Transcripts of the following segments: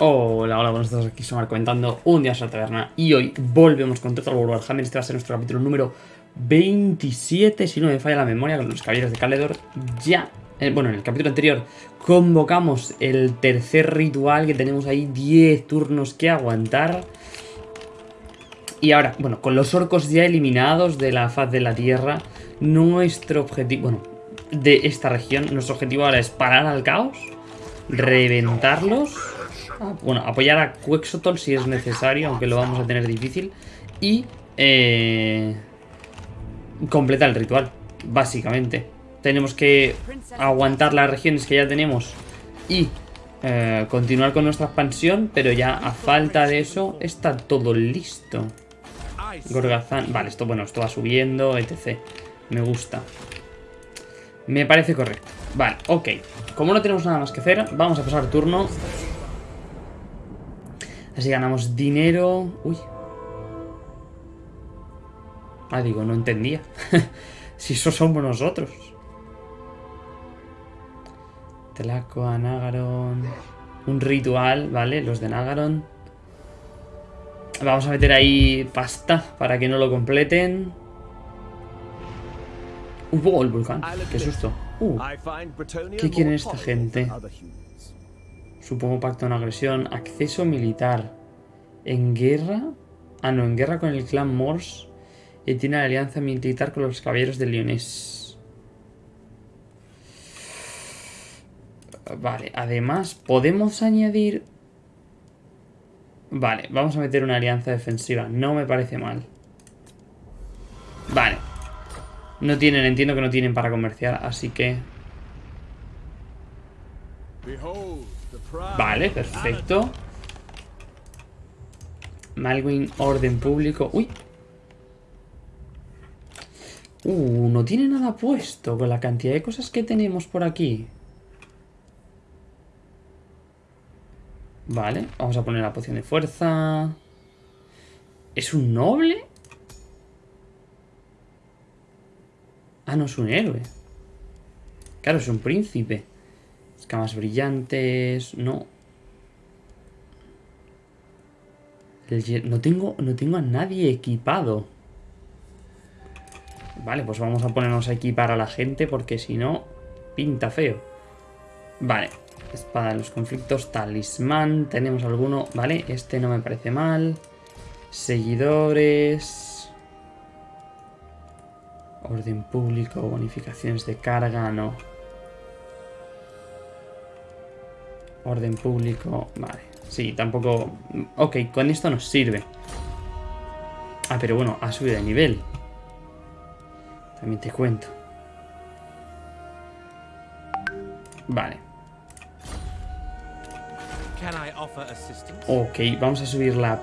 Hola, hola, buenos días, aquí Somar comentando un día a la taberna y hoy volvemos con Total War Warhammer, este va a ser nuestro capítulo número 27, si no me falla la memoria, con los caballeros de Caledor, ya, eh, bueno, en el capítulo anterior convocamos el tercer ritual que tenemos ahí 10 turnos que aguantar. Y ahora, bueno, con los orcos ya eliminados de la faz de la tierra, nuestro objetivo, bueno, de esta región, nuestro objetivo ahora es parar al caos, reventarlos bueno, apoyar a Quexotol si es necesario, aunque lo vamos a tener difícil. Y eh, completar el ritual, básicamente. Tenemos que aguantar las regiones que ya tenemos y eh, continuar con nuestra expansión, pero ya a falta de eso está todo listo. Gorgazán, vale, esto bueno, esto va subiendo, etc. Me gusta. Me parece correcto. Vale, ok. Como no tenemos nada más que hacer, vamos a pasar turno Así ganamos dinero. Uy. Ah, digo, no entendía. si eso somos nosotros. Telaco, Nagaron. Un ritual, ¿vale? Los de Nagaron. Vamos a meter ahí pasta para que no lo completen. Uh, el volcán. Qué susto. Uh, ¿Qué quieren esta gente? Supongo pacto de agresión. Acceso militar. ¿En guerra? Ah, no, en guerra con el clan Morse. Y tiene alianza militar con los caballeros de Leones. Vale, además, podemos añadir... Vale, vamos a meter una alianza defensiva. No me parece mal. Vale. No tienen, entiendo que no tienen para comerciar, así que... Perfecto. Malwin, orden público. ¡Uy! Uh, no tiene nada puesto con la cantidad de cosas que tenemos por aquí. Vale, vamos a poner la poción de fuerza. ¿Es un noble? Ah, no es un héroe. Claro, es un príncipe. Escamas brillantes... No. No, tengo, no tengo a nadie equipado. Vale, pues vamos a ponernos a equipar a la gente porque si no, pinta feo. Vale, espada de los conflictos, talismán, tenemos alguno, vale, este no me parece mal. Seguidores... Orden público, bonificaciones de carga, no. Orden público, vale. Sí, tampoco... Ok, con esto nos sirve. Ah, pero bueno, ha subido de nivel. También te cuento. Vale. Ok, vamos a subir la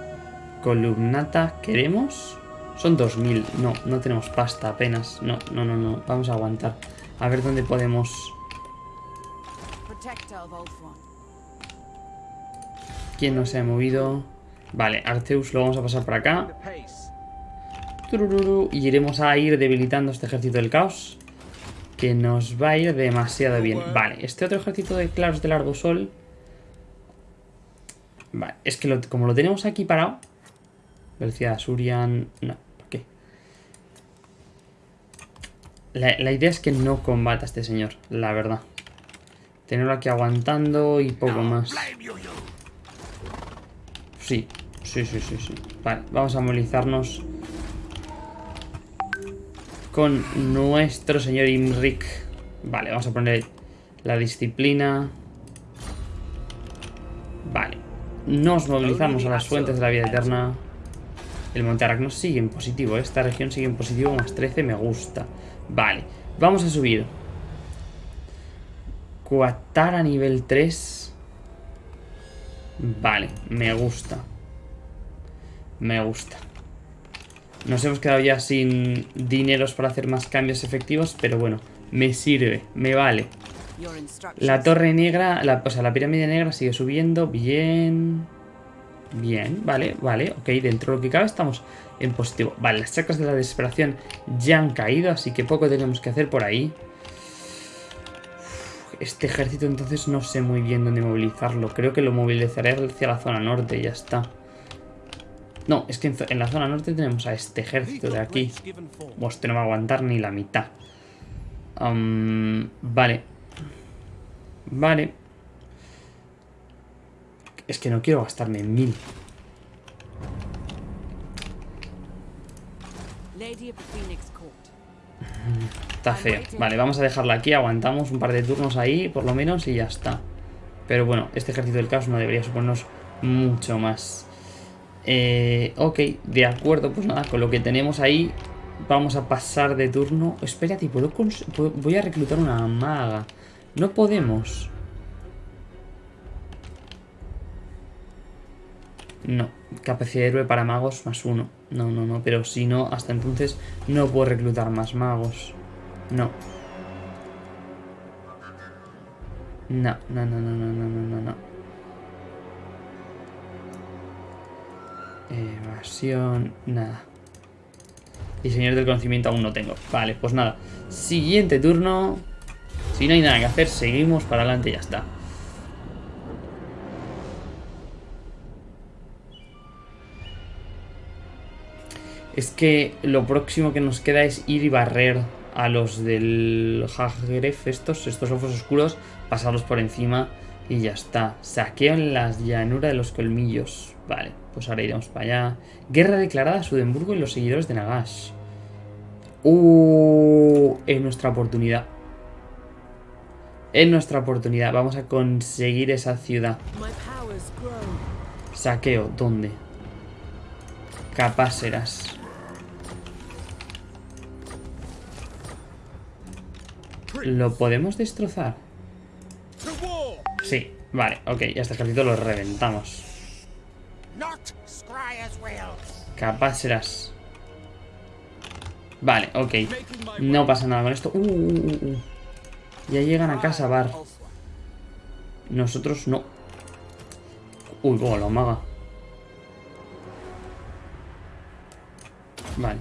columnata. ¿Queremos? Son 2000. No, no tenemos pasta apenas. No, no, no, no. Vamos a aguantar. A ver dónde podemos... ¿Quién no se ha movido? Vale, Arceus lo vamos a pasar por acá. y iremos a ir debilitando este ejército del caos. Que nos va a ir demasiado bien. Vale, este otro ejército de claros de largo sol. Vale, es que como lo tenemos aquí parado. Velocidad Surian. No, ¿por qué? La, la idea es que no combata a este señor, la verdad. Tenerlo aquí aguantando y poco más. Sí, sí, sí, sí, sí. Vale, vamos a movilizarnos con nuestro señor Imrik. Vale, vamos a poner la disciplina. Vale. Nos movilizamos a las fuentes de la vida eterna. El Monte Aracno sigue en positivo. Esta región sigue en positivo. Más 13 me gusta. Vale. Vamos a subir. Cuatar a nivel 3. Vale, me gusta. Me gusta. Nos hemos quedado ya sin dineros para hacer más cambios efectivos, pero bueno, me sirve, me vale. La torre negra, la, o sea, la pirámide negra sigue subiendo, bien... Bien, vale, vale, ok, dentro de lo que cabe estamos en positivo. Vale, las chacras de la desesperación ya han caído, así que poco tenemos que hacer por ahí. Este ejército entonces no sé muy bien dónde movilizarlo. Creo que lo movilizaré hacia la zona norte y ya está. No, es que en, en la zona norte tenemos a este ejército de aquí. Este no va a aguantar ni la mitad. Vale. Vale. Es que no quiero gastarme mil. Está feo. Vale, vamos a dejarla aquí. Aguantamos un par de turnos ahí, por lo menos, y ya está. Pero bueno, este ejército del caos no debería suponernos mucho más. Eh, ok, de acuerdo. Pues nada, con lo que tenemos ahí, vamos a pasar de turno. Espérate, ¿puedo voy a reclutar una maga. No podemos. No, capacidad de héroe para magos más uno. No, no, no, pero si no, hasta entonces no puedo reclutar más magos. No. No, no, no, no, no, no, no, no. Evasión, nada. Diseñador del conocimiento aún no tengo. Vale, pues nada. Siguiente turno. Si no hay nada que hacer, seguimos para adelante y ya está. Es que lo próximo que nos queda es ir y barrer a los del Hagref, estos, estos ojos oscuros, pasarlos por encima y ya está. Saqueo en la llanura de los colmillos. Vale, pues ahora iremos para allá. Guerra declarada a Sudemburgo y los seguidores de Nagash. Uh, es nuestra oportunidad. Es nuestra oportunidad. Vamos a conseguir esa ciudad. Saqueo, ¿dónde? serás ¿Lo podemos destrozar? Sí, vale, ok, ya este ejército lo reventamos. Capaz serás. Vale, ok. No pasa nada con esto. Uh, uh, uh, ya llegan a casa, Bar. Nosotros no. Uy, oh, la maga. Vale.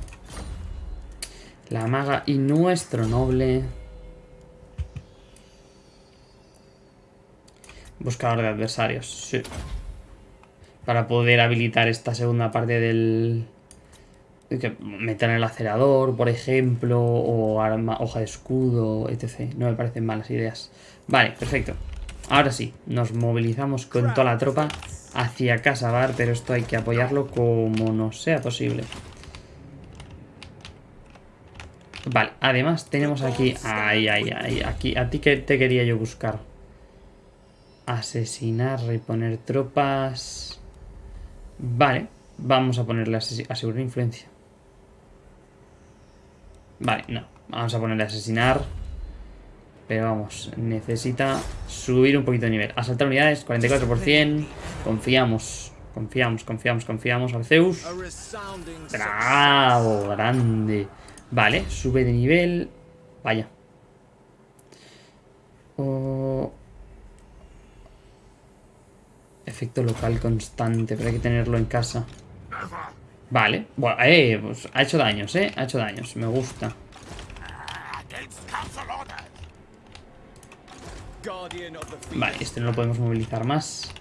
La maga y nuestro noble. Buscador de adversarios, sí. Para poder habilitar esta segunda parte del... Que meter en el acelerador, por ejemplo, o hoja de escudo, etc. No me parecen malas ideas. Vale, perfecto. Ahora sí, nos movilizamos con toda la tropa hacia Casa Bar, pero esto hay que apoyarlo como nos sea posible. Vale, además tenemos aquí... Ahí, ahí, ahí, aquí. A ti que te quería yo buscar. Asesinar, reponer tropas... Vale, vamos a ponerle asegurar influencia. Vale, no. Vamos a ponerle asesinar. Pero vamos, necesita subir un poquito de nivel. Asaltar unidades, 44%. Confiamos, confiamos, confiamos, confiamos. Arceus. Bravo, grande. Vale, sube de nivel. Vaya. Oh, Efecto local constante, pero hay que tenerlo en casa. Vale, bueno, eh, pues ha hecho daños, eh, ha hecho daños, me gusta. Vale, este no lo podemos movilizar más.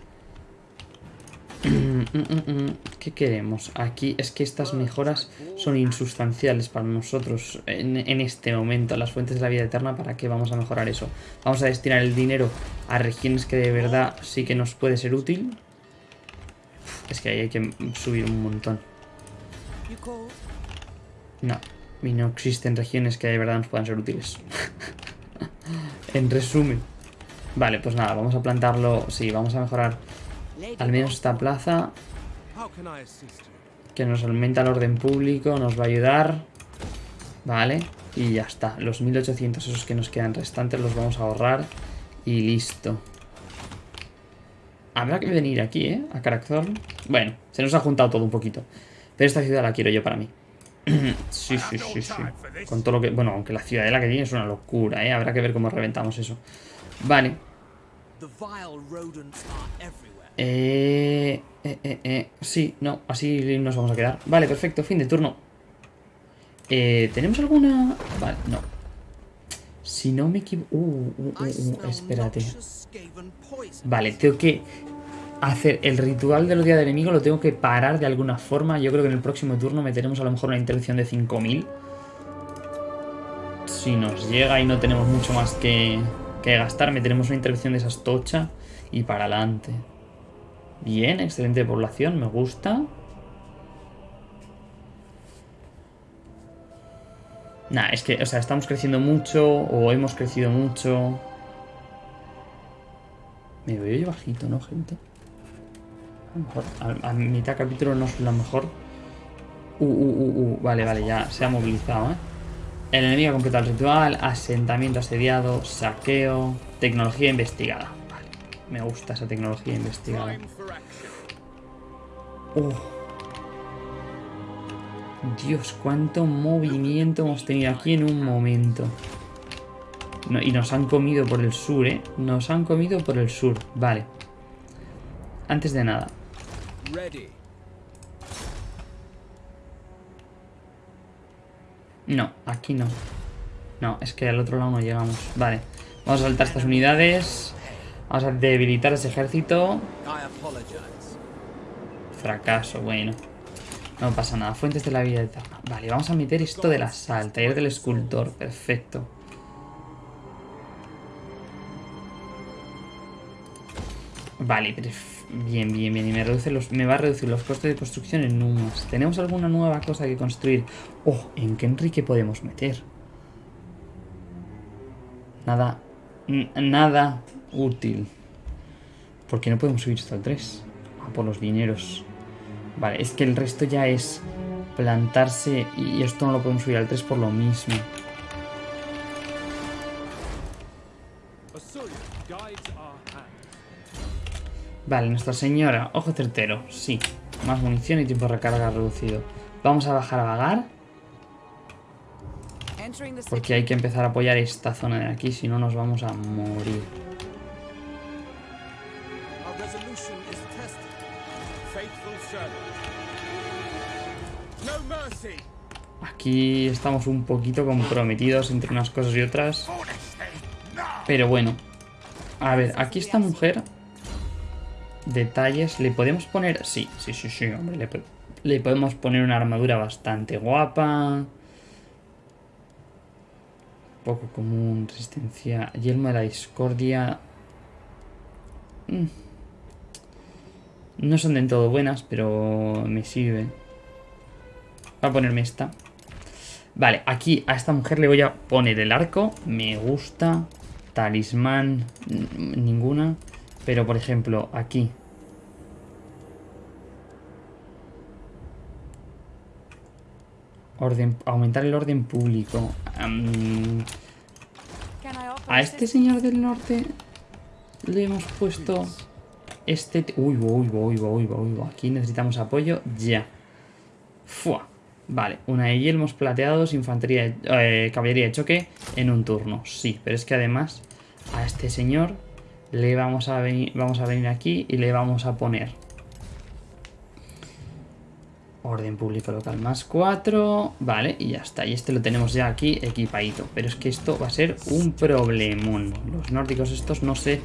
Mm, mm, mm, ¿Qué queremos? Aquí es que estas mejoras son insustanciales para nosotros en, este momento. Las fuentes de la vida eterna, ¿para qué vamos a mejorar eso? Vamos a destinar el dinero a regiones que de verdad sí que nos puede ser útil. Es que ahí hay que subir un montón. No, y no existen regiones que de verdad nos puedan ser útiles. en resumen. Vale, pues nada, vamos a plantarlo. Sí, vamos a mejorar al menos esta plaza. Que nos aumenta el orden público, nos va a ayudar. Vale, y ya está. Los 1800 esos que nos quedan restantes los vamos a ahorrar. Y listo. Habrá que venir aquí, ¿eh? A Karakzor. Bueno, se nos ha juntado todo un poquito. Pero esta ciudad la quiero yo para mí. sí, sí, sí, sí. Con todo lo que... Bueno, aunque la ciudadela que tiene es una locura, ¿eh? Habrá que ver cómo reventamos eso. Vale. Eh, eh, eh, eh, sí, no, así nos vamos a quedar. Vale, perfecto, fin de turno. Eh, ¿Tenemos alguna...? Vale, no. Si no me equivoco... Uh, uh, uh, uh, espérate. Vale, tengo que hacer el ritual de los días del enemigo, lo tengo que parar de alguna forma. Yo creo que en el próximo turno meteremos a lo mejor una intervención de 5000. Si nos llega y no tenemos mucho más que, que gastar, meteremos una intervención de esas tocha y para adelante. Bien, excelente población, me gusta. Nah, es que, o sea, estamos creciendo mucho o hemos crecido mucho. Me veo yo bajito, ¿no, gente? A lo mejor, a, mitad capítulo no es lo mejor. Uh, uh, uh, uh, vale, vale, ya se ha movilizado, ¿eh? El enemigo ha completado el ritual, asentamiento asediado, saqueo, tecnología investigada. Me gusta esa tecnología investigada. Uh. Dios, cuánto movimiento hemos tenido aquí en un momento. y nos han comido por el sur, ¿eh? Nos han comido por el sur. Vale. Antes de nada. No, aquí no. No, es que al otro lado no llegamos. Vale. Vamos a saltar estas unidades. Vamos a debilitar ese ejército. Fracaso, bueno. No pasa nada. Fuentes de la vida eterna. Vale, vamos a meter esto de la sal. Taller del escultor. Perfecto. Vale, bien, bien, bien. Y me, reduce los, me va a reducir los costes de construcción en un ¿Tenemos alguna nueva cosa que construir? Oh, ¿en qué Enrique podemos meter? Nada. Nada útil. ¿Por qué no podemos subir esto al 3? Ah, por los dineros. Vale, es que el resto ya es plantarse y esto no lo podemos subir al 3 por lo mismo. Vale, Nuestra Señora, ojo certero, sí. Más munición y tiempo de recarga reducido. Vamos a bajar a vagar. Porque hay que empezar a apoyar esta zona de aquí, si no nos vamos a morir. Aquí estamos un poquito comprometidos entre unas cosas y otras. Pero bueno. A ver, aquí esta mujer... Detalles. ¿Le podemos poner...? Sí, sí, sí, sí, hombre. Le, le podemos poner una armadura bastante guapa. Poco común. Resistencia. Yelmo de la discordia. Mm. No son del todo buenas, pero me sirve. Voy a ponerme esta. Vale, aquí a esta mujer le voy a poner el arco. Me gusta. Talismán. Ninguna. Pero, por ejemplo, aquí. Orden, aumentar el orden público. a este señor del norte le hemos puesto este... Uy, uy, uy, uy, uy, uy, Aquí necesitamos apoyo ya. Fua. Vale, una de yelmos plateados, infantería, eh, caballería de choque en un turno. Sí, pero es que además a este señor le vamos a venir, vamos a venir aquí y le vamos a poner orden público local más 4. Vale, y ya está. Y este lo tenemos ya aquí equipadito. Pero es que esto va a ser un problemón. Los nórdicos estos no sé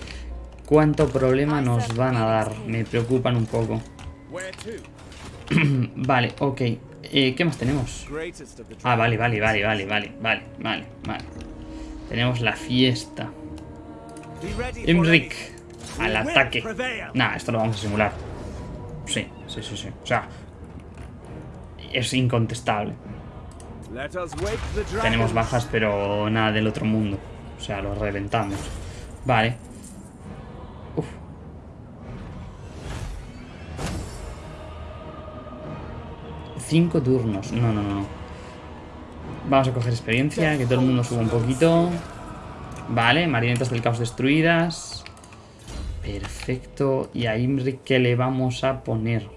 cuánto problema nos van a dar. Me preocupan un poco. vale, ok. Eh, ¿Qué más tenemos? Ah, vale, vale, vale, vale, vale, vale, vale, vale. Tenemos la fiesta. Imrik, al ataque. Nah, esto lo vamos a simular. Sí, sí, sí, sí. O sea, es incontestable. Tenemos bajas, pero nada del otro mundo. O sea, lo reventamos. Vale. Cinco turnos. No, no, no. Vamos a coger experiencia, que todo el mundo suba un poquito. Vale, marionetas del caos destruidas. Perfecto. Y a Imri, ¿qué le vamos a poner?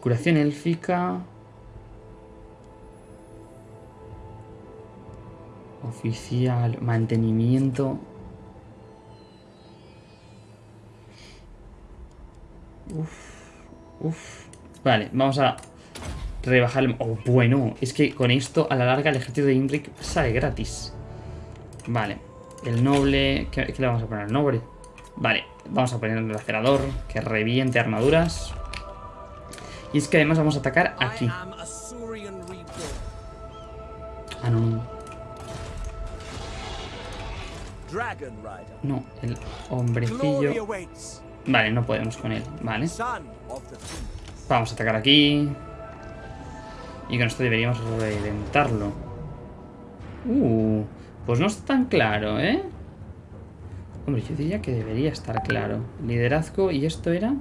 Curación élfica. Oficial. Mantenimiento. Uf. Uf. Vale, vamos a rebajar el... Oh, bueno, es que con esto a la larga el ejército de Imric sale gratis. Vale, el noble... ¿Qué, qué le vamos a poner al noble? Vale, vamos a poner el lacerador, que reviente armaduras. Y es que además vamos a atacar aquí. Ah, no, no. No, el hombrecillo... Vale, no podemos con él, vale. Vamos a atacar aquí. Y con esto deberíamos reventarlo. Uh, pues no está tan claro, ¿eh? Hombre, yo diría que debería estar claro. Liderazgo, ¿y esto era?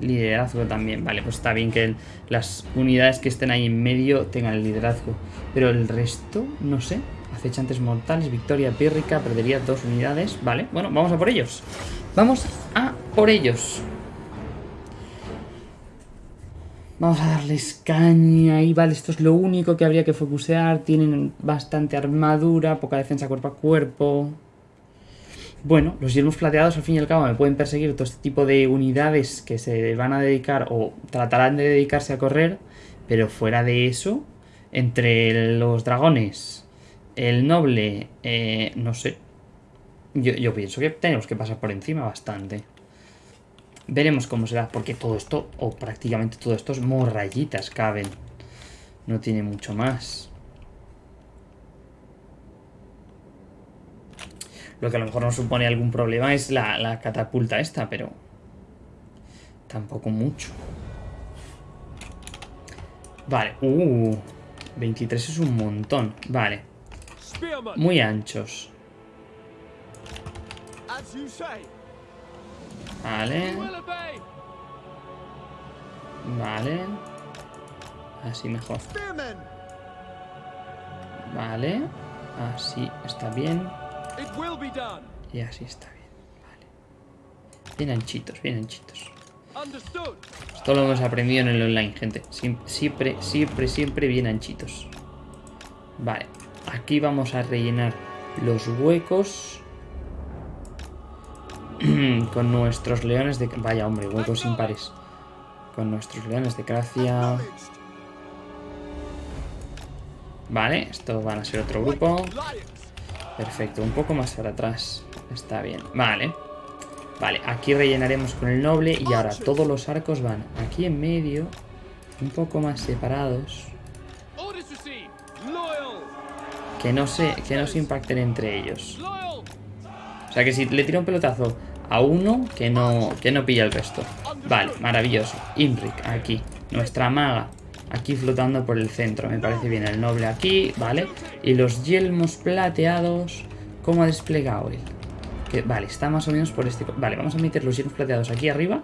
Liderazgo también. Vale, pues está bien que las unidades que estén ahí en medio tengan el liderazgo. Pero el resto, no sé. Acechantes mortales, victoria pírrica, perdería dos unidades. Vale, bueno, vamos a por ellos. Vamos a por ellos. Vamos a darles caña y vale, esto es lo único que habría que focusear. Tienen bastante armadura, poca defensa cuerpo a cuerpo. Bueno, los yelmos plateados al fin y al cabo me pueden perseguir todo este tipo de unidades que se van a dedicar o tratarán de dedicarse a correr. Pero fuera de eso, entre los dragones, el noble, eh, no sé. Yo, yo pienso que tenemos que pasar por encima bastante. Veremos cómo será, porque todo esto, o prácticamente todo esto, es morrayitas caben. No tiene mucho más. Lo que a lo mejor nos supone algún problema es la, catapulta esta, pero tampoco mucho. Vale, uh, 23 es un montón. Vale. Muy anchos. Vale. Vale. Así mejor. Vale. Así está bien. Y así está bien. Vale. Bien anchitos, bien anchitos. Esto lo hemos aprendido en el online, gente. Siempre, siempre, siempre bien anchitos. Vale. Aquí vamos a rellenar los huecos. con nuestros leones de... Vaya, hombre, huecos impares. Con nuestros leones de Gracia. Vale, estos van a ser otro grupo. Perfecto, un poco más para atrás. Está bien. Vale. Vale, aquí rellenaremos con el noble y ahora todos los arcos van aquí en medio, un poco más separados. Que no se, que no se impacten entre ellos. O sea que si le tiro un pelotazo a uno, que no, que no pilla el resto. Vale, maravilloso. Imric, aquí. Nuestra maga, aquí flotando por el centro. Me parece bien el noble aquí, ¿vale? Y los yelmos plateados, ¿cómo ha desplegado él? Que, vale, está más o menos por este... Vale, vamos a meter los yelmos plateados aquí arriba.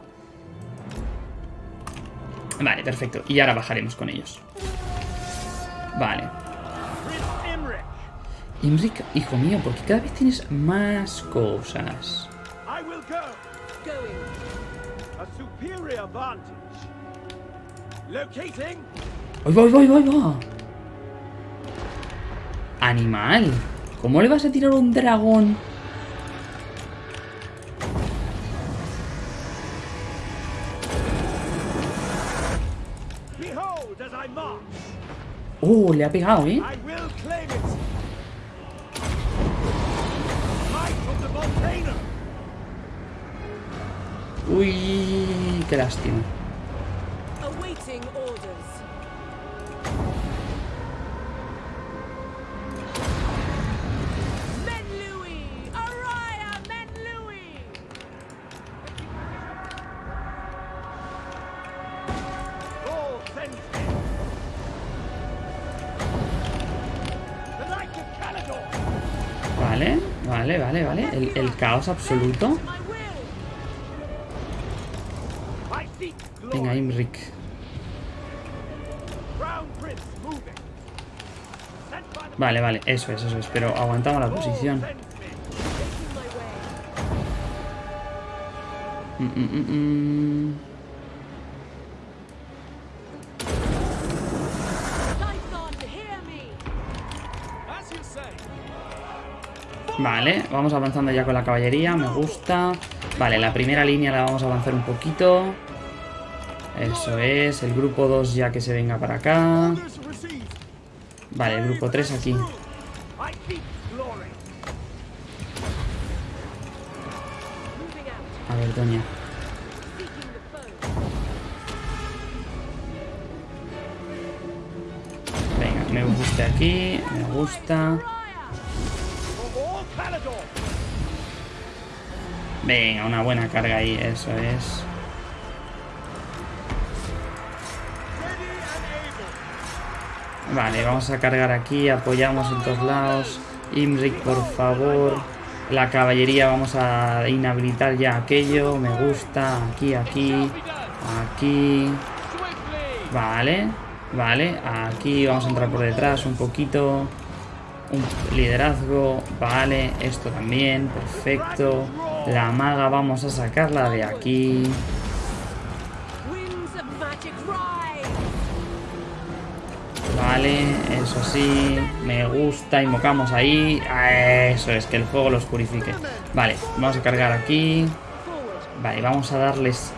Vale, perfecto. Y ahora bajaremos con ellos. Vale. Imric, hijo mío, porque cada vez tienes más cosas. ¡Ay, voy, voy, voy, voy! ¡Animal! ¿Cómo le vas a tirar un dragón? ¡Oh, le ha pegado, eh! Uy, qué lástima. Vale, vale, vale, vale. El, el caos absoluto. Venga, Imric. Vale, vale, eso es, eso es. Pero aguantamos la posición. Mm, mm, mm, vale, vamos avanzando ya con la caballería, me gusta. Vale, la primera línea la vamos a avanzar un poquito. Eso es, el grupo 2 ya que se venga para acá. Vale, el grupo 3 aquí. A ver, Doña. Venga, me gusta aquí, me gusta. Venga, una buena carga ahí, eso es. Vale, vamos a cargar aquí, apoyamos en todos lados. Imric, por favor. La caballería vamos a inhabilitar ya aquello. Me gusta. Aquí, aquí. Aquí. Vale. Vale. Aquí vamos a entrar por detrás un poquito. Un liderazgo. Vale. Esto también. Perfecto. La maga vamos a sacarla de aquí. Vale, eso sí, me gusta, invocamos ahí. Eso es, que el fuego los purifique. Vale, vamos a cargar aquí. Vale, vamos a darles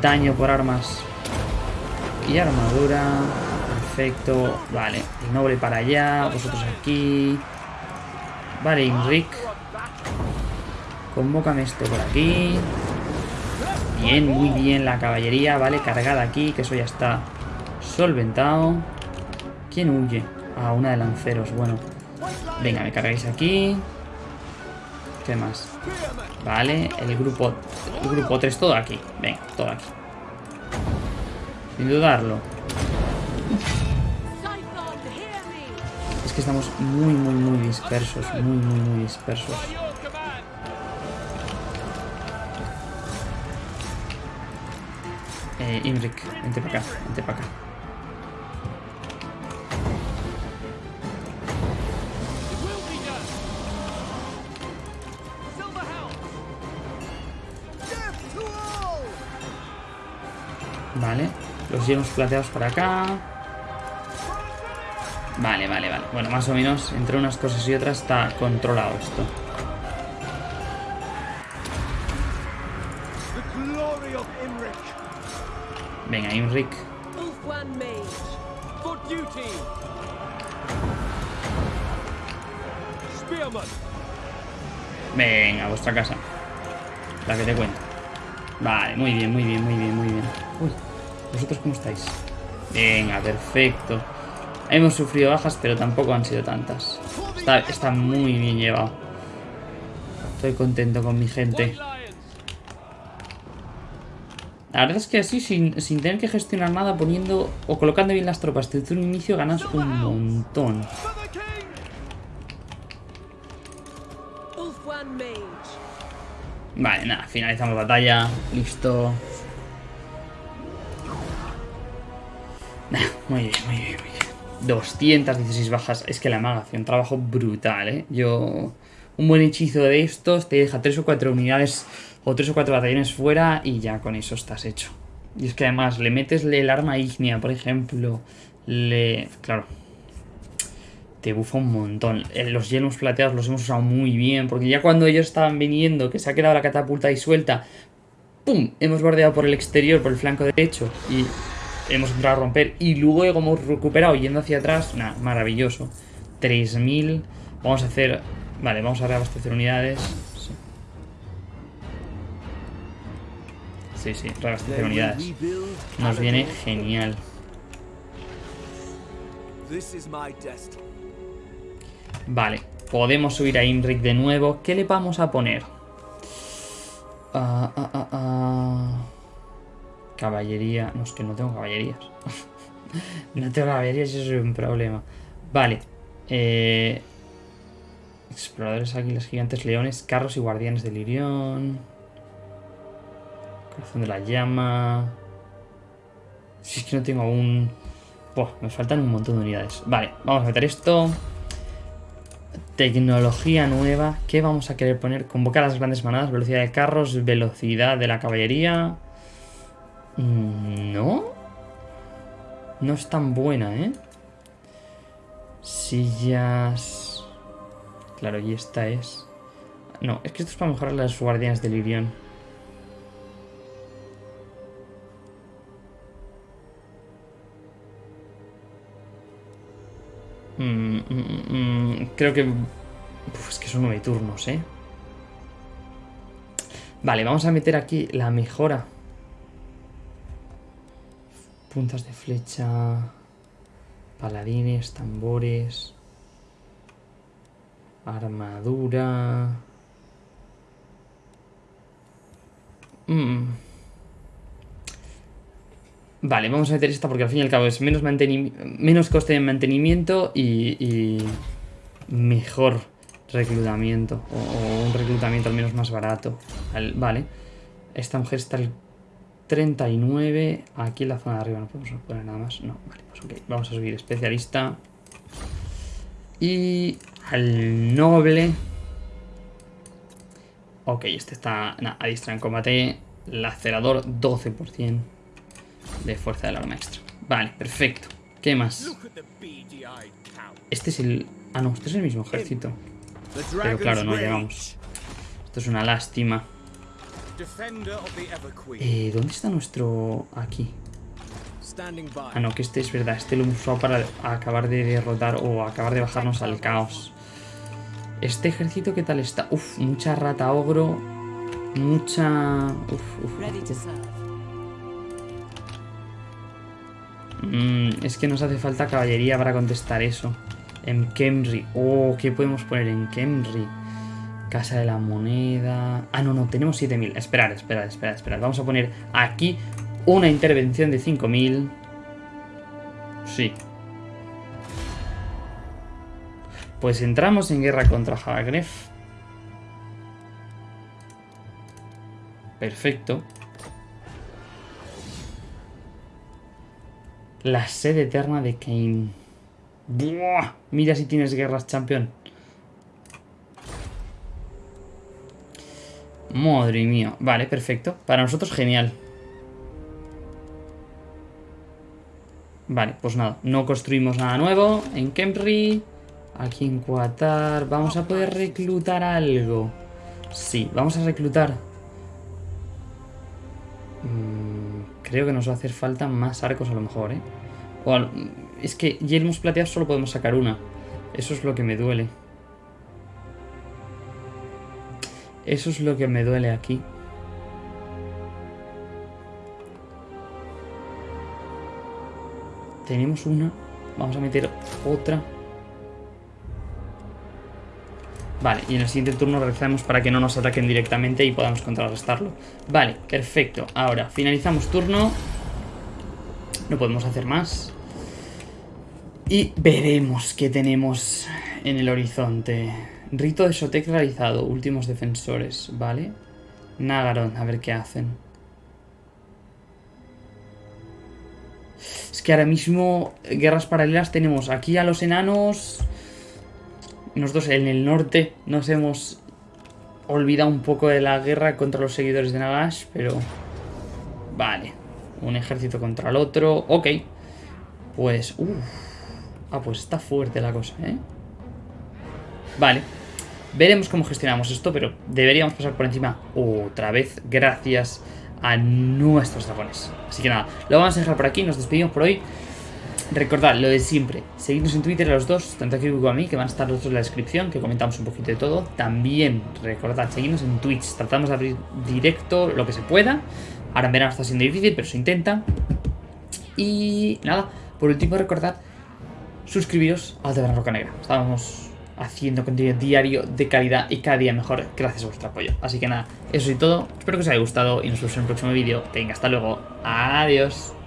daño por armas y armadura. Perfecto. Vale, el noble para allá, vosotros aquí. Vale, Inric. Convócame esto por aquí. Bien, muy bien la caballería, vale, cargada aquí, que eso ya está solventado. ¿Quién huye? Ah, una de lanceros, bueno. Venga, me cargáis aquí. ¿Qué más? Vale, el grupo el grupo 3, todo aquí. Venga, todo aquí. Sin dudarlo. Es que estamos muy, muy, muy dispersos. Muy, muy, muy dispersos. Eh, Imric, vente para acá, vente para acá. Vale, los hielos plateados para acá. Vale, vale, vale. Bueno, más o menos entre unas cosas y otras está controlado esto. Venga, Imric. Venga, vuestra casa. La que te cuento. Vale, muy bien, muy bien, muy bien, muy bien. ¿Vosotros cómo estáis? Venga, perfecto. Hemos sufrido bajas, pero tampoco han sido tantas. Está, está muy bien llevado. Estoy contento con mi gente. La verdad es que así, sin, tener que gestionar nada, poniendo o colocando bien las tropas desde un inicio, ganas un montón. Vale, nada, finalizamos batalla. Listo. Muy bien, muy bien, muy bien. 216 bajas. Es que la maga hace un trabajo brutal, ¿eh? Yo... Un buen hechizo de estos te deja 3 o 4 unidades o 3 o 4 batallones fuera y ya con eso estás hecho. Y es que además le metes el arma ígnea, por ejemplo. Le... Claro. Te bufa un montón. Eh, los hielos plateados los hemos usado muy bien. Porque ya cuando ellos estaban viniendo, que se ha quedado la catapulta disuelta, ¡pum! Hemos bordeado por el exterior, por el flanco derecho. Y hemos entrado a romper. Y luego hemos recuperado yendo hacia atrás. Nada, maravilloso. 3000. Vamos a hacer... Vale, vamos a reabastecer unidades. Sí, sí, reabastecer unidades. Nos viene genial. Vale, podemos subir a Imric de nuevo. ¿Qué le vamos a poner? Ah, ah, ah, caballería. No, es que no tengo caballerías. no tengo caballerías y eso es un problema. Vale. Eh, exploradores, águilas, gigantes, leones, carros y guardianes del Irión. Corazón de la llama. Si es que no tengo aún... me faltan un montón de unidades. Vale, vamos a meter esto. Tecnología nueva. ¿Qué vamos a querer poner? Convocar las grandes manadas, velocidad de carros, velocidad de la caballería. Mm, no. No es tan buena, ¿eh? Sillas... Claro, y esta es... No, es que esto es para mejorar las guardianes del Irión. Mm, mm, Creo que... Es que son nueve turnos, ¿eh? Vale, vamos a meter aquí la mejora. Puntas de flecha... Paladines, tambores... Armadura... Mm. Vale, vamos a meter esta porque al fin y al cabo es menos, menos coste de mantenimiento y, mejor reclutamiento. O, un reclutamiento al menos más barato. vale. Esta mujer está al 39. Aquí en la zona de arriba no podemos poner nada más. No, vale, pues ok. Vamos a subir especialista. Y al noble. Ok, este está a diestra en combate. Lacerador 12% de fuerza del arma extra. Vale, perfecto. ¿Qué más? Este es el... Ah, no, este es el mismo ejército. Pero claro, no llegamos. Esto es una lástima. Eh, ¿Dónde está nuestro...? Aquí. Ah, no, que este es verdad. Este lo hemos usado para acabar de derrotar o acabar de bajarnos al caos. Este ejército, ¿qué tal está? Uf, mucha rata ogro. Mucha... Uf, uf, mm, es que nos hace falta caballería para contestar eso. En Kemri. Oh, ¿qué podemos poner en Kemri? Casa de la moneda... Ah, no, no, tenemos 7000. Esperad, esperad, esperad, esperad. Vamos a poner aquí una intervención de 5000. Sí, Pues entramos en guerra contra Haragref. Perfecto. La sede eterna de Kane. ¡Buah! Mira si tienes guerras, campeón. Madre mía. Vale, perfecto. Para nosotros genial. Vale, pues nada. No construimos nada nuevo en Kemri. Aquí en Qatar. ¿Vamos a poder reclutar algo? Sí, vamos a reclutar. Mm, creo que nos va a hacer falta más arcos a lo mejor, ¿eh? O es que yelmos plateados solo podemos sacar una. Eso es lo que me duele. Eso es lo que me duele aquí. Tenemos una. Vamos a meter otra. Vale, y en el siguiente turno realizamos para que no nos ataquen directamente y podamos contrarrestarlo. Vale, perfecto. Ahora, finalizamos turno. No podemos hacer más. Y veremos qué tenemos en el horizonte. Rito de Sotek realizado. Últimos defensores, ¿vale? Nagaron, a ver qué hacen. Es que ahora mismo guerras paralelas tenemos aquí a los enanos nosotros en el norte nos hemos olvidado un poco de la guerra contra los seguidores de Nagash, pero... Vale, un ejército contra el otro, ok. Pues, uff. Ah, pues está fuerte la cosa, ¿eh? Vale. Veremos cómo gestionamos esto, pero deberíamos pasar por encima otra vez gracias a nuestros dragones. Así que nada, lo vamos a dejar por aquí, nos despedimos por hoy. Recordad lo de siempre, seguidnos en Twitter a los dos, tanto aquí como a mí, que van a estar los dos en la descripción, que comentamos un poquito de todo. También recordad, seguidnos en Twitch, tratamos de abrir directo lo que se pueda. Ahora en verano está siendo difícil, pero se intenta. Y nada, por último recordad, suscribiros al Taberna Roca Negra. Estamos haciendo contenido diario de calidad y cada día mejor gracias a vuestro apoyo. Así que nada, eso es todo. Espero que os haya gustado y nos vemos en el próximo vídeo. Venga, hasta luego. Adiós.